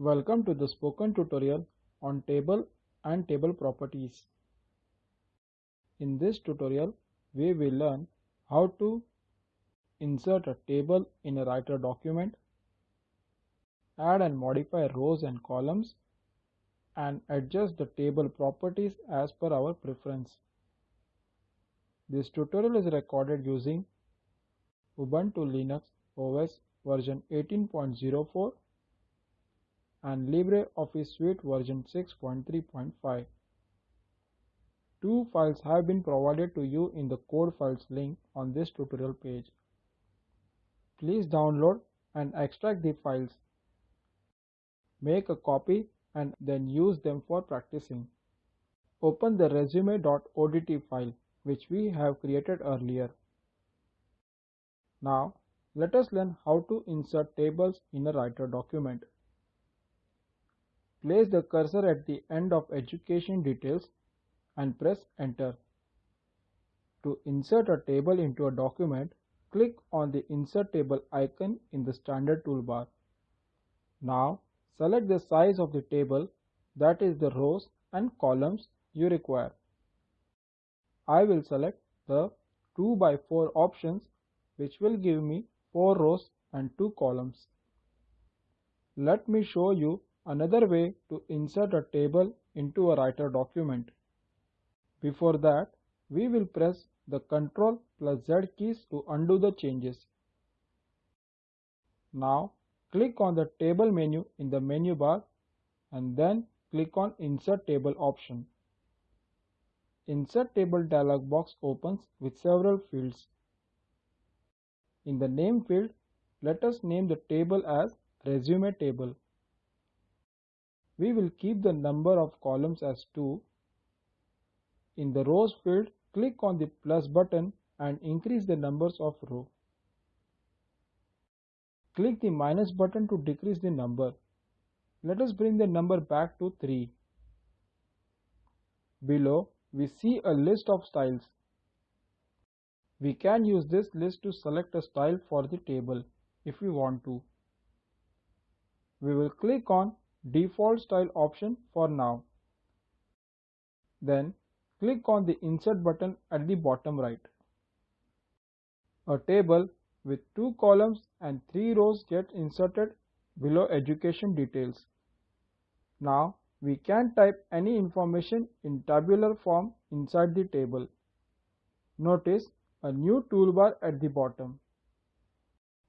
Welcome to the spoken tutorial on table and table properties. In this tutorial, we will learn how to insert a table in a writer document, add and modify rows and columns, and adjust the table properties as per our preference. This tutorial is recorded using Ubuntu Linux OS version 18.04 and LibreOffice Suite version 6.3.5. Two files have been provided to you in the code files link on this tutorial page. Please download and extract the files. Make a copy and then use them for practicing. Open the resume.odt file which we have created earlier. Now let us learn how to insert tables in a writer document. Place the cursor at the end of education details and press enter. To insert a table into a document, click on the insert table icon in the standard toolbar. Now select the size of the table that is the rows and columns you require. I will select the 2 by 4 options which will give me 4 rows and 2 columns. Let me show you another way to insert a table into a writer document. Before that, we will press the Ctrl plus Z keys to undo the changes. Now, click on the table menu in the menu bar and then click on Insert Table option. Insert Table dialog box opens with several fields. In the name field, let us name the table as resume table. We will keep the number of columns as 2. In the rows field, click on the plus button and increase the numbers of row. Click the minus button to decrease the number. Let us bring the number back to 3. Below, we see a list of styles. We can use this list to select a style for the table if we want to. We will click on default style option for now. Then click on the insert button at the bottom right. A table with two columns and three rows gets inserted below education details. Now we can type any information in tabular form inside the table. Notice a new toolbar at the bottom.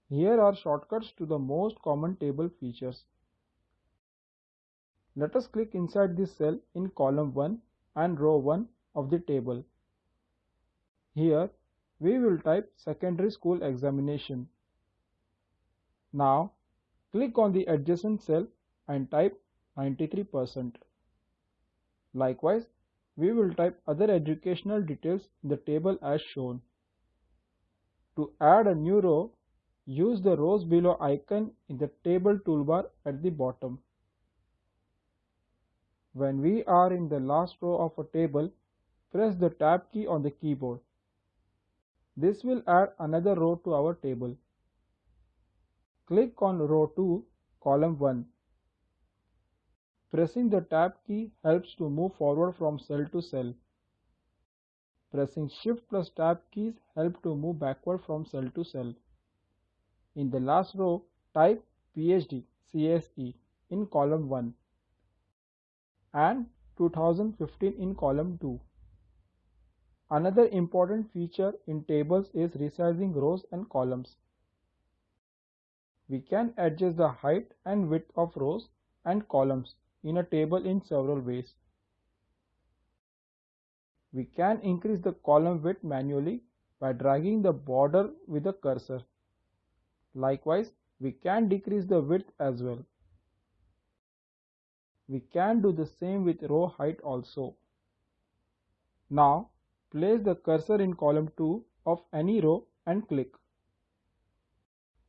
Here are shortcuts to the most common table features. Let us click inside this cell in column 1 and row 1 of the table. Here we will type secondary school examination. Now click on the adjacent cell and type 93%. Likewise, we will type other educational details in the table as shown. To add a new row, use the rows below icon in the table toolbar at the bottom. When we are in the last row of a table, press the tab key on the keyboard. This will add another row to our table. Click on row 2, column 1. Pressing the tab key helps to move forward from cell to cell. Pressing shift plus tab keys help to move backward from cell to cell. In the last row, type PhD CSE in column 1 and 2015 in column 2. Another important feature in tables is resizing rows and columns. We can adjust the height and width of rows and columns in a table in several ways. We can increase the column width manually by dragging the border with the cursor. Likewise, we can decrease the width as well. We can do the same with row height also. Now, place the cursor in column 2 of any row and click.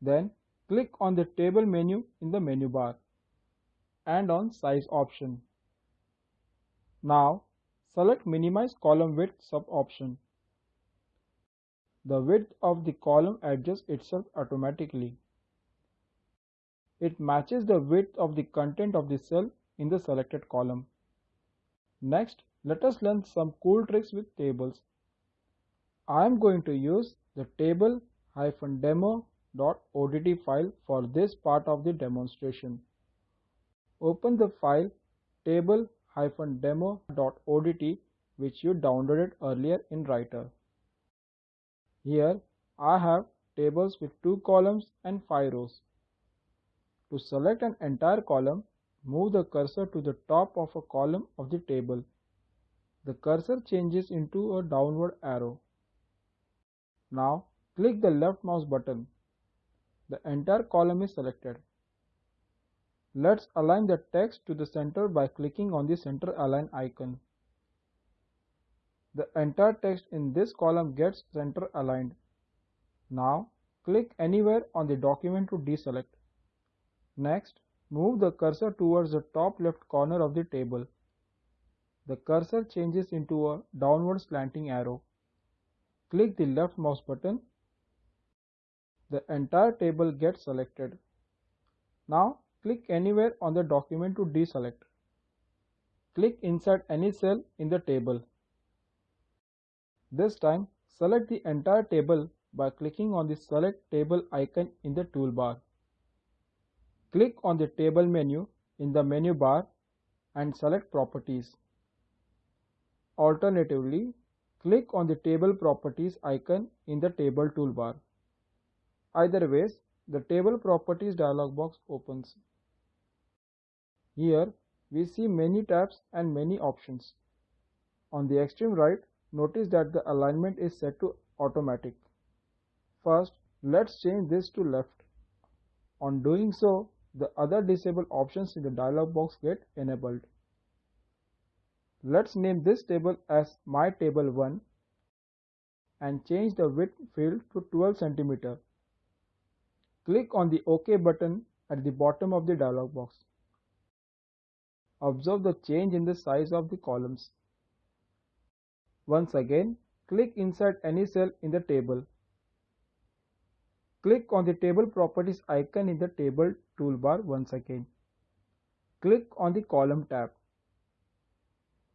Then, click on the table menu in the menu bar and on size option. Now, Select Minimize Column Width sub-option. The width of the column adjusts itself automatically. it matches the width of the content of the cell in the selected column. Next, let us learn some cool tricks with tables. I am going to use the table-demo.odt file for this part of the demonstration. Open the file table-demo.odt which you downloaded earlier in Writer. Here I have tables with 2 columns and 5 rows. To select an entire column, move the cursor to the top of a column of the table. The cursor changes into a downward arrow. Now click the left mouse button. The entire column is selected. Let's align the text to the center by clicking on the center align icon. The entire text in this column gets center aligned. Now click anywhere on the document to deselect. Next, move the cursor towards the top left corner of the table. The cursor changes into a downward slanting arrow. Click the left mouse button. The entire table gets selected. Now click anywhere on the document to deselect. Click inside any cell in the table. This time select the entire table by clicking on the select table icon in the toolbar. Click on the table menu in the menu bar and select properties. Alternatively, click on the table properties icon in the table toolbar. Either ways, the table properties dialog box opens. Here we see many tabs and many options. On the extreme right, notice that the alignment is set to automatic. First, let's change this to left. On doing so, the other disabled options in the dialog box get enabled. Let's name this table as my table 1 and change the width field to 12 cm. Click on the OK button at the bottom of the dialog box. Observe the change in the size of the columns. Once again, click inside any cell in the table. Click on the table properties icon in the table toolbar once again. Click on the column tab.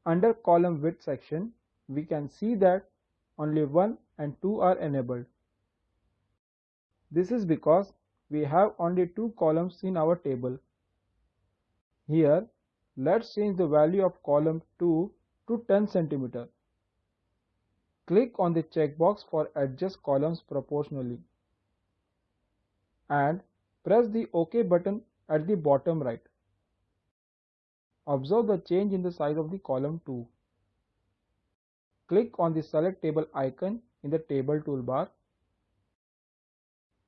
Under column width section, we can see that only 1 and 2 are enabled. This is because we have only two columns in our table. Here, let's change the value of column 2 to 10 cm. Click on the checkbox for adjust columns proportionally and press the OK button at the bottom right. Observe the change in the size of the column 2. Click on the select table icon in the table toolbar.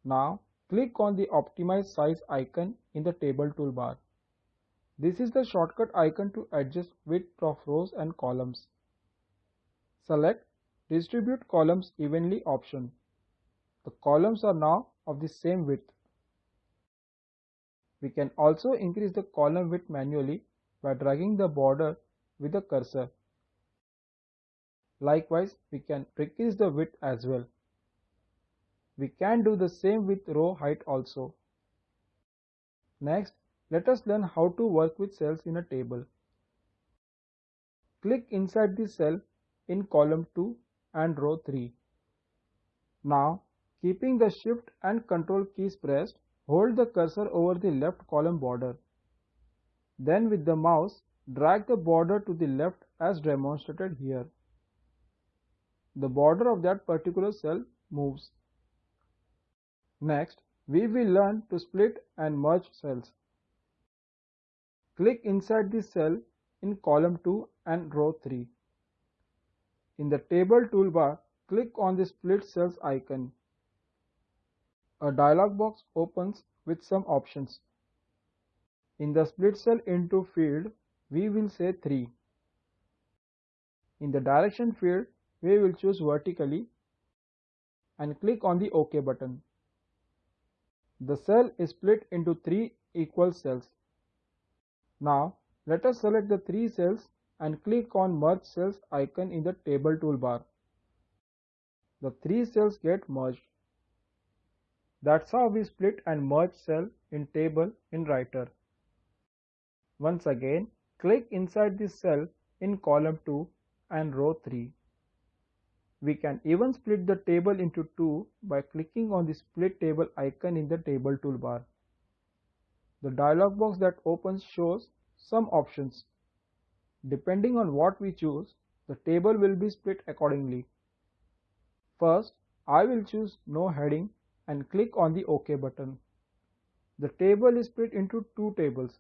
Now click on the optimize size icon in the table toolbar. This is the shortcut icon to adjust width of rows and columns. Select Distribute columns evenly option. The columns are now of the same width. We can also increase the column width manually by dragging the border with the cursor. Likewise, we can decrease the width as well. We can do the same with row height also. Next, let us learn how to work with cells in a table. Click inside the cell in column 2 and row 3. Now, keeping the shift and control keys pressed, hold the cursor over the left column border. Then with the mouse, drag the border to the left as demonstrated here. The border of that particular cell moves. Next, we will learn to split and merge cells. Click inside the cell in column 2 and row 3. In the table toolbar, click on the split cells icon. A dialog box opens with some options. In the split cell into field, we will say 3. In the direction field, we will choose vertically and click on the OK button. The cell is split into 3 equal cells. Now, let us select the 3 cells and click on merge cells icon in the table toolbar. The three cells get merged. That's how we split and merge cell in table in writer. Once again, click inside this cell in column 2 and row 3. We can even split the table into two by clicking on the split table icon in the table toolbar. The dialog box that opens shows some options. Depending on what we choose, the table will be split accordingly. First, I will choose no heading and click on the OK button. The table is split into two tables.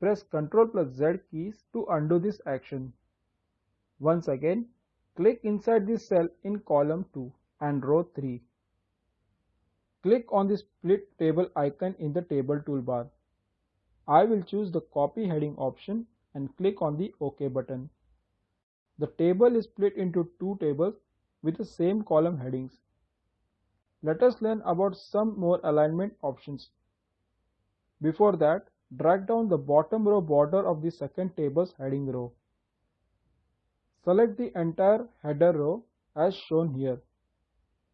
Press Ctrl plus Z keys to undo this action. Once again, click inside this cell in column 2 and row 3. Click on the split table icon in the table toolbar. I will choose the copy heading option and click on the OK button. The table is split into two tables with the same column headings. Let us learn about some more alignment options. Before that, drag down the bottom row border of the second table's heading row. Select the entire header row as shown here.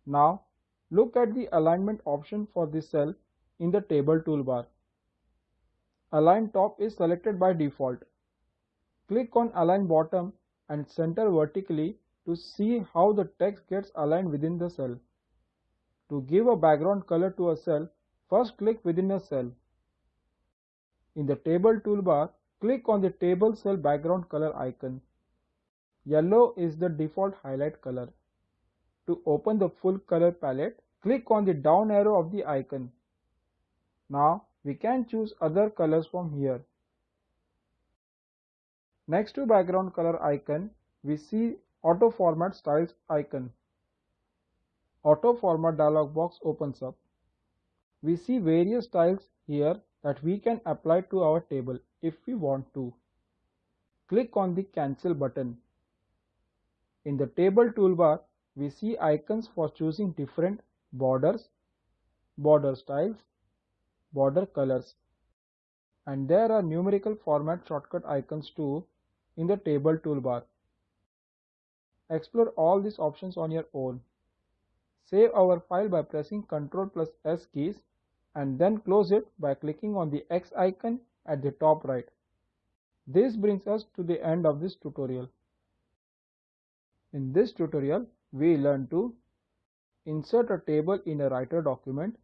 Now, look at the alignment option for the cell in the table toolbar. Align top is selected by default. Click on Align bottom and center vertically to see how the text gets aligned within the cell. To give a background color to a cell, first click within a cell. In the table toolbar, click on the table cell background color icon. Yellow is the default highlight color. To open the full color palette, click on the down arrow of the icon. Now we can choose other colors from here. Next to background color icon, we see auto format styles icon. Auto Format dialog box opens up. We see various styles here that we can apply to our table if we want to. Click on the Cancel button. In the table toolbar, we see icons for choosing different borders, border styles, border colors. And there are numerical format shortcut icons too in the table toolbar. Explore all these options on your own. Save our file by pressing Ctrl plus S keys and then close it by clicking on the X icon at the top right. This brings us to the end of this tutorial. In this tutorial, we learn to insert a table in a writer document,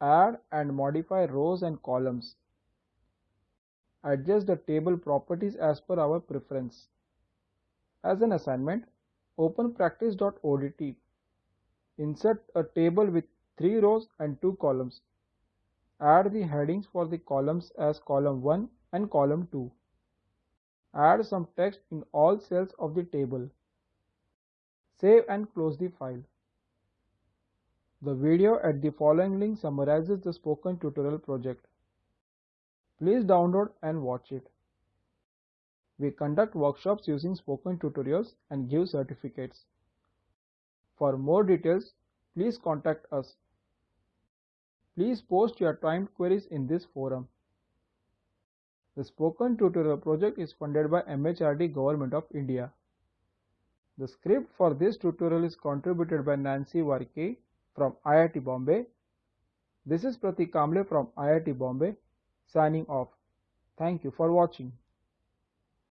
add and modify rows and columns, adjust the table properties as per our preference. As an assignment, open practice.odt Insert a table with 3 rows and 2 columns. Add the headings for the columns as column 1 and column 2. Add some text in all cells of the table. Save and close the file. The video at the following link summarizes the spoken tutorial project. Please download and watch it. We conduct workshops using spoken tutorials and give certificates. For more details, please contact us. Please post your timed queries in this forum. The Spoken Tutorial project is funded by MHRD Government of India. The script for this tutorial is contributed by Nancy Varkey from IIT Bombay. This is Pratik Kamble from IIT Bombay signing off. Thank you for watching.